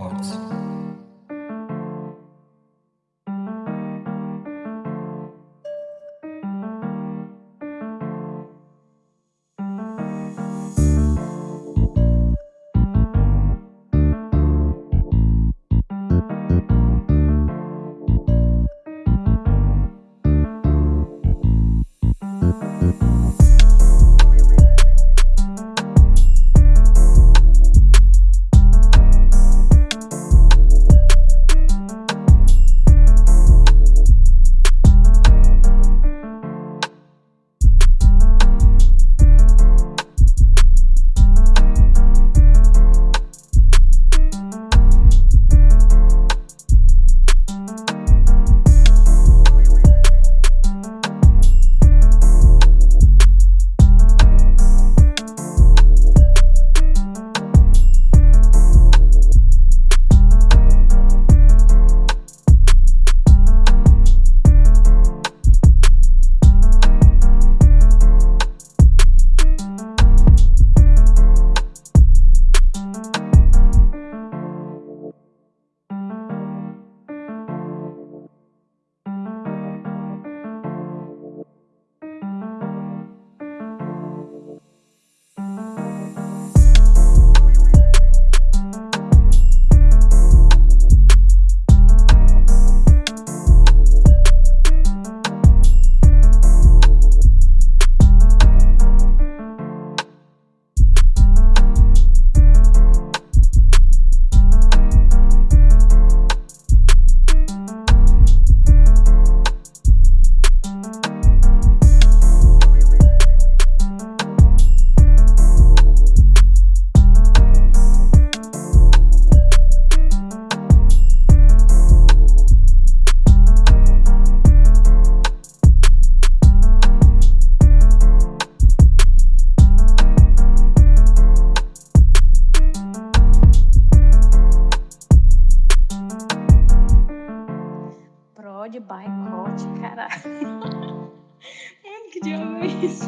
hearts. By Coach caralho. Ai, que diabo é isso?